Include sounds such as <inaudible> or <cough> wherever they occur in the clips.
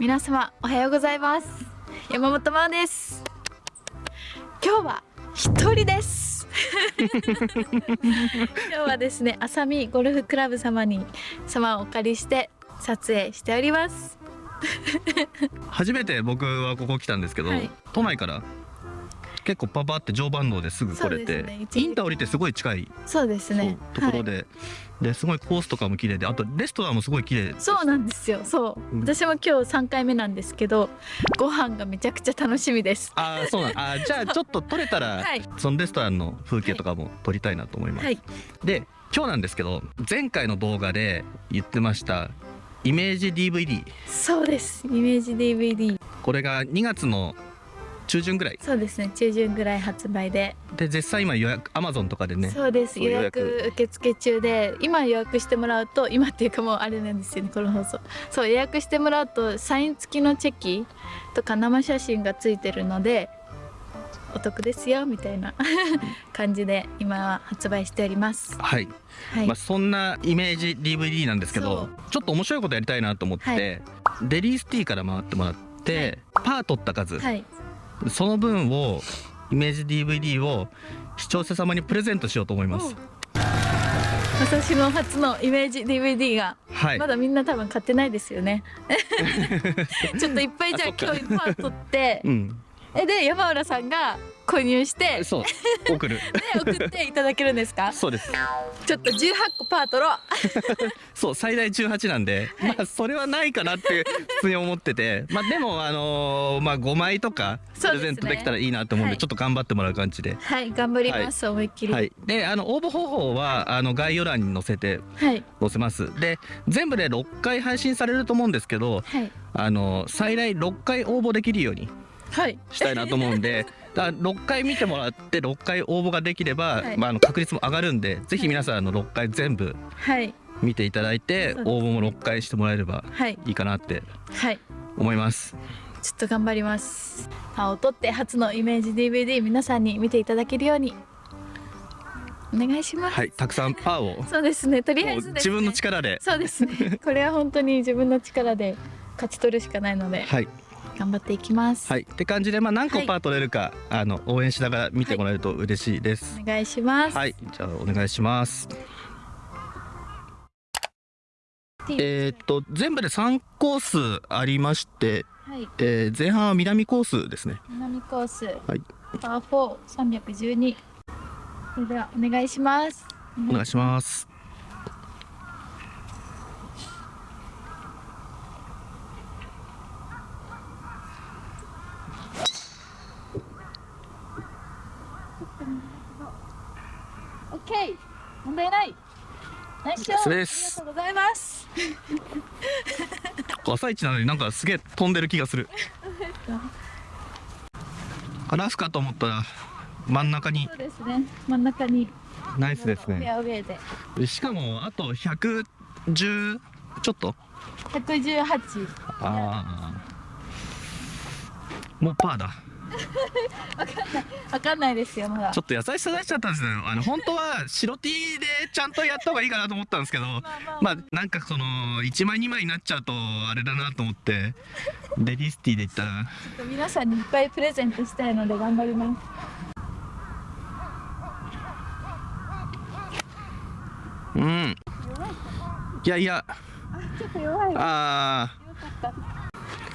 皆様おはようございます。山本真央です。今日は一人です。<laughs> 今日はですね浅見ゴルフクラブ様に様をお借りして撮影しております。初めて僕はここ来たんですけど、はい。都内から結構パパって常磐道ですぐ来れて、ね。インター降りてすごい近い、そうですね。ところで、ですごいコースとかも綺麗であとレストランもすごい綺麗はい、そうなんですよ。そう、うん。私も今日3回目なんですけどご飯がめちゃくちゃ楽しみです。ああそうなんあー <laughs> じゃあちょっと撮れたら、はい。そのレストランの風景とかも撮りたいなと思います、はい。で今日なんですけど前回の動画で言ってましたイメージ DVD そうです。イメージ DVD これが2月の中旬ぐらい？そうですね中旬ぐらい発売で。で絶賛今予約 Amazon とかでねそうです。予約。受付中で今予約してもらうと今っていうかもうあれなんですよねこの放送。そう予約してもらうとサイン付きのチェキとか生写真がついてるのでお得ですよみたいな感じで今は発売しております。はい。はい、まあ、そんなイメージ DVD なんですけそどちょっと面白いことやりたいなと思って、デリースティーから回ってもらって、パー取った数、はいその分をイメージ DVD を視聴者様にプレゼントしようと思います。私の初のイメージ DVD がはい。まだみんな多分買ってないですよね。<laughs> ちょっといっぱいじゃあ今日パー取って。うん、えで山浦さんが購入してでそう。送る。<laughs> 送っていただけるんですか？そうです。ちょっと18個パー取ろうそう最大18なんで、まあそれはないかなって普通に思ってて。まあでもあのーまあ5枚とかプレゼントできたらいいなと思うんではい。ちょっと頑張ってもらう感じで。はい頑張ります、思いっきり。はい、であの応募方法はあの概要欄に載せてはい。載せます。で全部で6回配信されると思うんですけどはい。あの最大6回応募できるようにはい。したいなと思うんで <laughs> だから6回見てもらって6回応募ができれば、はい。まあ、あの確率も上がるんでぜひ皆さんあの6回全部はい。見ていただいてそうです。応募も6回してもらえればはい。いいかなってはい。思います。ちょっと頑張ります。パーを取って初のイメージ DVD 皆さんに見ていただけるようにお願いします、はいたくさんパーを <laughs> そうですね。とりあえずね、自分の力で。そうですね。これは本当に自分の力で勝ち取るしかないので。はい頑張っていきます、はい。って感じでまあ何個はい。パー取れるか、あの応援しながら見てもらえると嬉しいです。お願いします。はい、じゃあお願いします。えーっと全部で3コースありまして、はい。えー前半は南コースですね。南コース、はい。パー4312それではお願いします。お願いしますオッケー問題ないナイスショットそれです。ありがとうございます。<laughs> 朝一なのになんかすげえ飛んでる気がする。<laughs> ラフかと思ったら真ん中に。そうですね。真ん中に。ナイスですフェねアウェイで。でしかもあと110ちょっと？118ああもうパーだわかんない。ですよまだ。ちょっと優しさ出しちゃったんですね。あの本当は白 T でちゃんとやった方がいいかなと思ったんですけどまあまあまあ。なんかその1枚2枚になっちゃうとあれだなと思ってレディスティで言った。ら皆さんにいっぱいプレゼントしたいので頑張ります。うん。いやいや。ちょっと弱い。わあよかった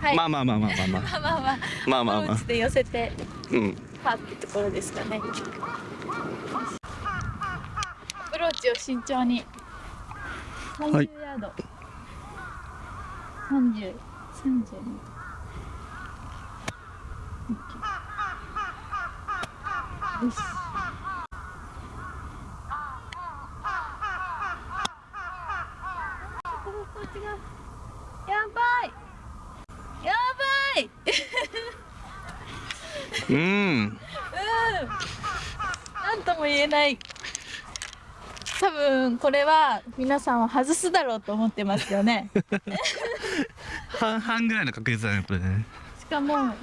まあ、まあまあまあまあまあ。まあまあまあ。まあまあで寄せてうん。パってところですかねアプローチを慎重にあまヤード、まあまあまあ。よしうん。うん。なんとも言えない。多分これは皆さんは外すだろうと思ってますよね。半々ぐらいの確率だねこれね。しかも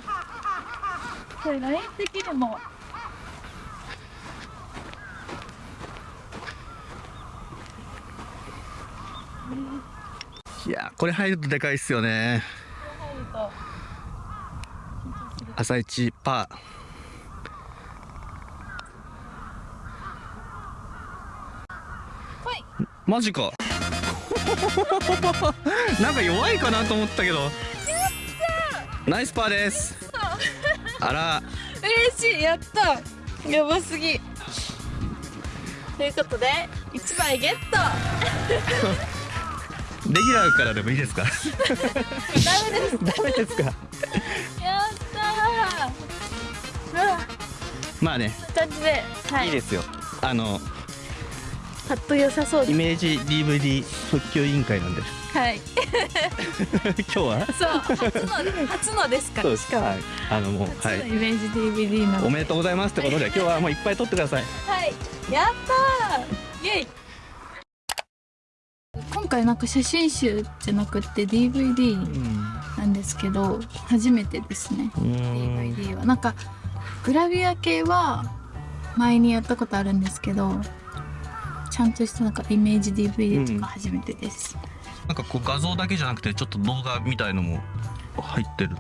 これライン的にも。いやこれ入るとでかいっすよね。入ると朝一パー。マジか。<laughs> なんか弱いかなと思ったけど。ナイスパーです。あら。嬉しい。やった。やばすぎ。ということで1枚ゲット。<laughs> レギュラーからでもいいですか？<laughs> ダメです。ダメですか？まあね。感じではい。いいですよ。あのパッと良さそうですイメージ DVD 復旧委員会なんで。はい。<laughs> 今日は？そう。初の初のですから。しかも、はい。あのもう初はい。のイメージ DVD なのおめでとうございますってことで今日はもういっぱい撮ってください。はい。やったー。イェイ。今回なんか写真集じゃなくて DVD なんですけど初めてですね。うん。DVD は。なんかグラビア系は前にやったことあるんですけどちゃんとしたなんかイメージ DVD とか初めてです、なんかこう画像だけじゃなくてちょっと動画みたいのも入ってる。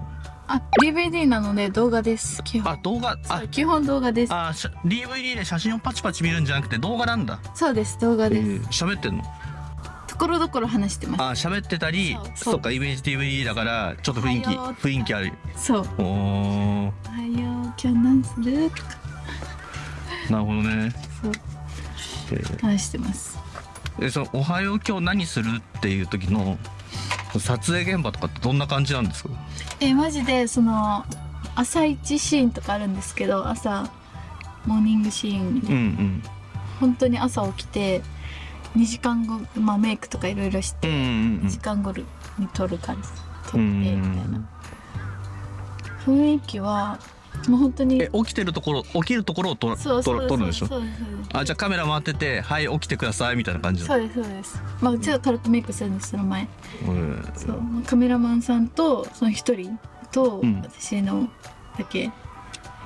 あ DVD なので動画です基本。あ動画あ基本動画です。あ DVD で写真をパチパチ見るんじゃなくて動画なんだ。そうです動画です、喋ってんの？ところどころ話してます。あ喋ってたりそっかイメージ DVD だからちょっと雰囲気雰囲気ある。そう。おー。おはよう今日何するとかなるほどね。そう。えー。話してます。えそのおはよう今日何するっていう時の撮影現場とかってどんな感じなんですか？えマジでその朝一シーンとかあるんですけど朝モーニングシーン。うんうん。本当に朝起きて2時間後、まあ、メイクとかいろいろしてうんうん2時間後に撮る感じ。撮ってうん。みたいな。雰囲気はもう本当にえ起きてるところ起きるところを撮そうそうそう撮る撮るんでしょ？そうですそう。ですあじゃあカメラ回っててはい起きてくださいみたいな感じそうですそうです。まあちょっと軽くメイクするんですその前。うんそうカメラマンさんとその一人とうん。私のだけ、う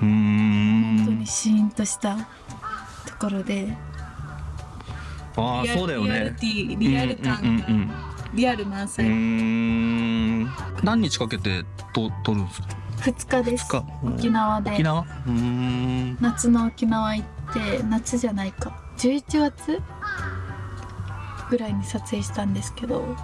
ーん。本当にシーンとしたところで。ああそうだよリアルねティリアル感が、うんうんうんリアル満うん。何日かけてと撮るんですか？2日です。沖縄で。夏の沖縄行って夏じゃないか。11月ぐらいに撮影したんですけど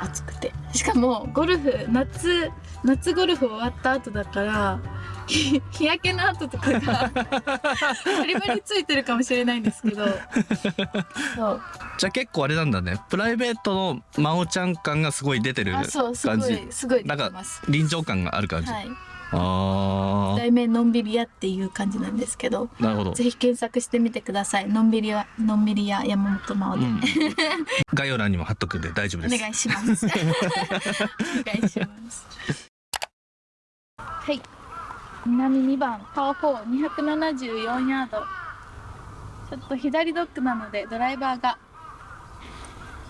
暑くて。しかもゴルフ夏夏ゴルフ終わった後だから日 <laughs> 日焼けの跡とかが <laughs> バリバリついてるかもしれないんですけど。<laughs> そうじゃあ結構あれなんだね。プライベートの真央ちゃん感がすごい出てるあ感そうすごじ。いすごい出なんか臨場感がある感じ、はい。あ題名のんびり屋っていう感じなんですけどあなるほど、ぜひ検索してみてください。のんびり屋のんびり屋山本真央で、うん、概要欄にも貼っとくんで大丈夫です。お願いします。<laughs> お願いします。はい。南2番パー4、274ヤード。ちょっと左ドッグなのでドライバーが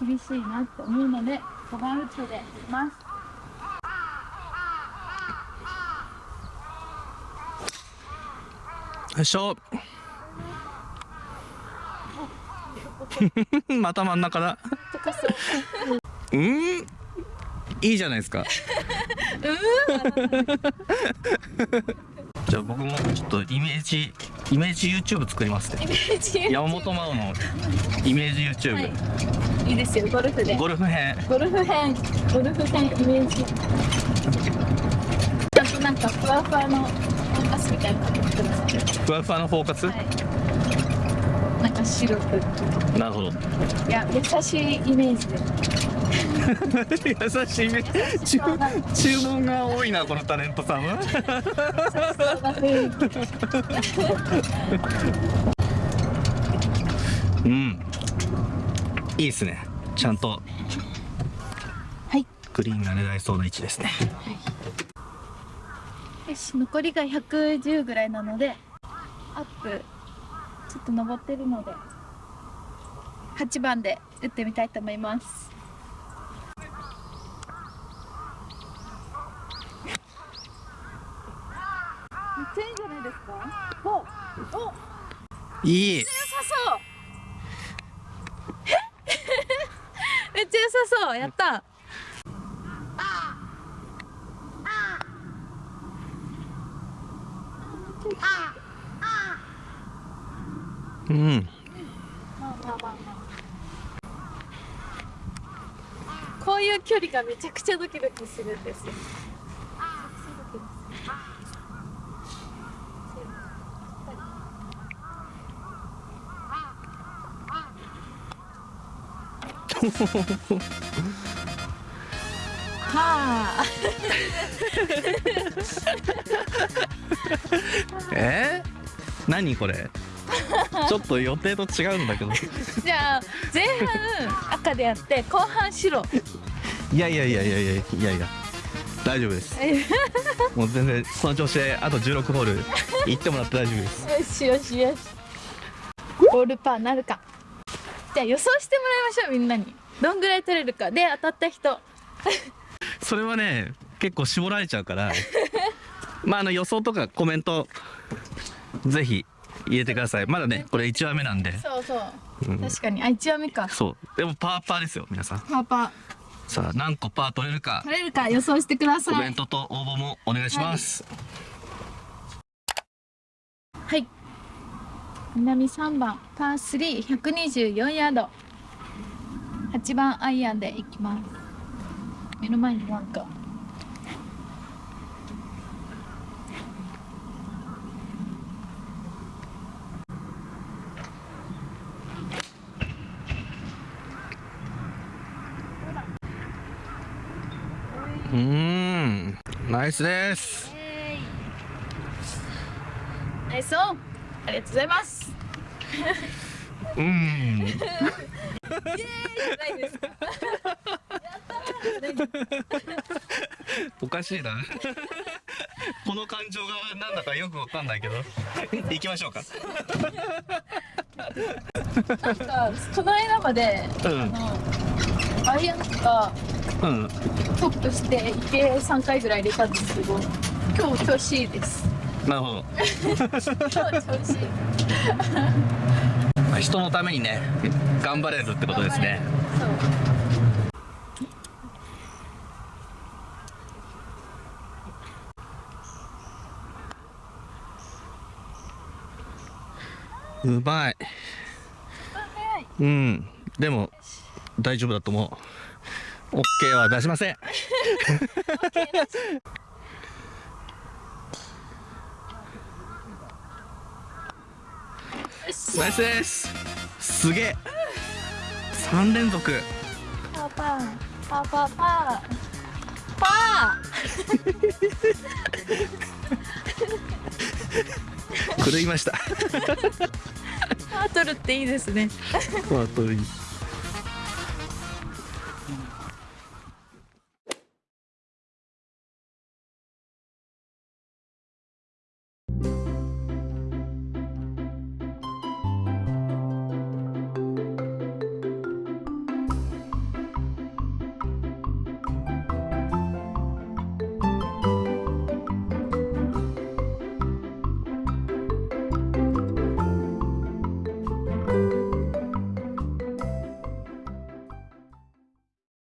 厳しいなって思うので5番ウッドでいきます。よいしょ <laughs> また真ん中だう。うん？いいじゃないですか <laughs> じゃあ僕もちょっとイメージイメージ YouTube 作りますね。山本真央のイメージ YouTube、はい。いいですよ、ゴルフで。ゴルフ編ゴルフ編、ゴルフ編イメージ。ちゃんとなんかふわふわのフォーカスみたいなのかけてください。ふわふわのフォーカス、はい。なんか白く。なるほどいや、優しいイメージで。<laughs> 優しいね注注文が多いなこのタレントさん <laughs> は。うんいいですね。ちゃんと。はい。グリーンが狙えそうな位置ですね。よし、残りが110ぐらいなので、アップ、ちょっと登ってるので、8番で打ってみたいと思います。めっちゃいいんじゃないですか。おお。いいそうやった、うん、こういう距離がめちゃくちゃドキドキするんですよ。<laughs> はあ。<laughs> え？ー、何これ？ちょっと予定と違うんだけど。<laughs> じゃあ前半赤でやって後半白。いやいやいやいやいやいやいや大丈夫です。もう全然その調子であと16ホール行ってもらって大丈夫です。よしよしよしボールパーなるかじゃあ予想してもらいましょうみんなに。どんぐらい取れるか。で当たった人。それはね結構絞られちゃうから。<laughs> まああの予想とかコメントぜひ入れてください。まだねこれ1話目なんで。そうそう、うん。確かに。あ一話目か。そう。でもパーパーですよ皆さん。パーパー。さあ何個パー取れるか。取れるか予想してください。コメントと応募もお願いします、はい南3番パー3124ヤード。8番アイアンでいきます。目の前になんか。うーん。ナイスです。ナイスオンありがとうございます。うーん。ないですかおかしいな。この感情がなんだかよくわかんないけど。行きましょうか。なんかこの間までうん。あのアイアンとかうん。トップして池3回ぐらい入れたんですけど今日調子いいですなるほど。人のためにね頑張れるってことですね。うまい。早いうん。でも大丈夫だと思う。OK は出しませんよしナイスです。すげえ。3連続。パーパーパーパーパ <laughs> <laughs> 狂いました。ーパー取るっていいですね。まあといい